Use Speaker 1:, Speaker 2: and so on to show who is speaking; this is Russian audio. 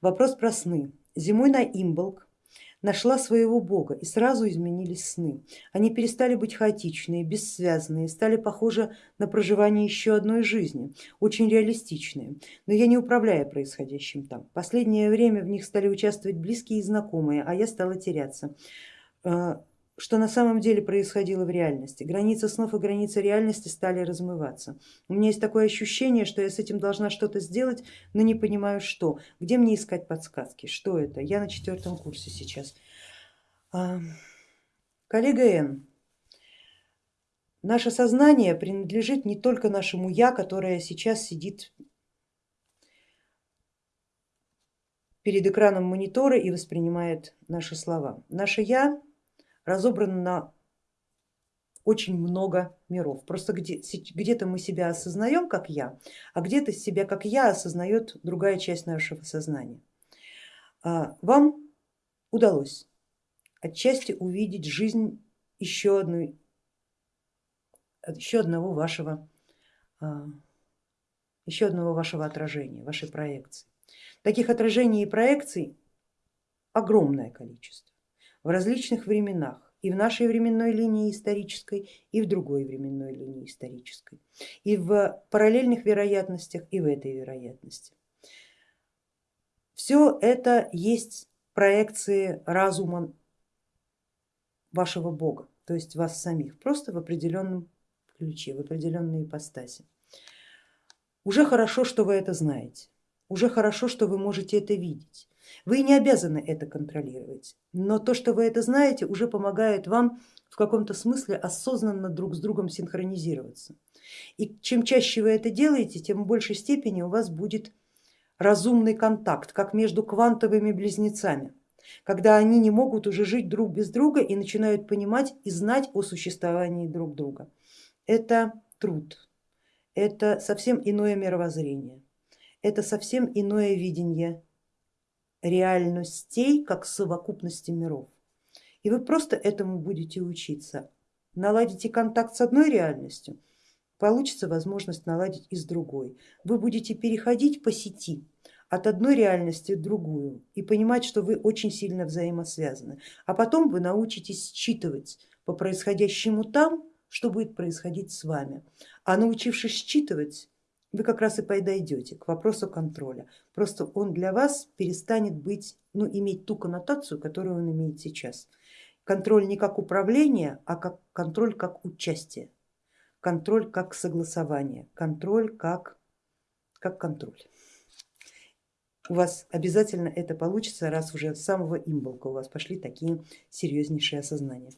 Speaker 1: Вопрос про сны. Зимой на Имболк нашла своего бога и сразу изменились сны. Они перестали быть хаотичные, бессвязные, стали похожи на проживание еще одной жизни, очень реалистичные. Но я не управляю происходящим там. Последнее время в них стали участвовать близкие и знакомые, а я стала теряться. Что на самом деле происходило в реальности. Границы снов и границы реальности стали размываться. У меня есть такое ощущение, что я с этим должна что-то сделать, но не понимаю что. Где мне искать подсказки? Что это? Я на четвертом курсе сейчас. А, коллега Н, наше сознание принадлежит не только нашему я, которое сейчас сидит перед экраном монитора и воспринимает наши слова. Наше я разобрано на очень много миров. Просто где-то где мы себя осознаем как я, а где-то себя как я осознает другая часть нашего сознания. А, вам удалось отчасти увидеть жизнь еще, одной, еще одного вашего а, еще одного вашего отражения, вашей проекции. Таких отражений и проекций огромное количество в различных временах и в нашей временной линии исторической, и в другой временной линии исторической, и в параллельных вероятностях, и в этой вероятности. Все это есть проекции разума вашего Бога, то есть вас самих, просто в определенном ключе, в определенной ипостаси. Уже хорошо, что вы это знаете, уже хорошо, что вы можете это видеть. Вы не обязаны это контролировать, но то, что вы это знаете, уже помогает вам в каком-то смысле осознанно друг с другом синхронизироваться. И чем чаще вы это делаете, тем в большей степени у вас будет разумный контакт, как между квантовыми близнецами, когда они не могут уже жить друг без друга и начинают понимать и знать о существовании друг друга. Это труд, это совсем иное мировоззрение, это совсем иное видение реальностей как совокупности миров. И вы просто этому будете учиться. Наладите контакт с одной реальностью, получится возможность наладить и с другой. Вы будете переходить по сети от одной реальности к другую и понимать, что вы очень сильно взаимосвязаны. А потом вы научитесь считывать по происходящему там, что будет происходить с вами. А научившись считывать, вы как раз и подойдете к вопросу контроля. Просто он для вас перестанет быть, ну, иметь ту коннотацию, которую он имеет сейчас. Контроль не как управление, а как контроль как участие, контроль как согласование, контроль как, как контроль. У вас обязательно это получится, раз уже с самого имболка у вас пошли такие серьезнейшие осознания.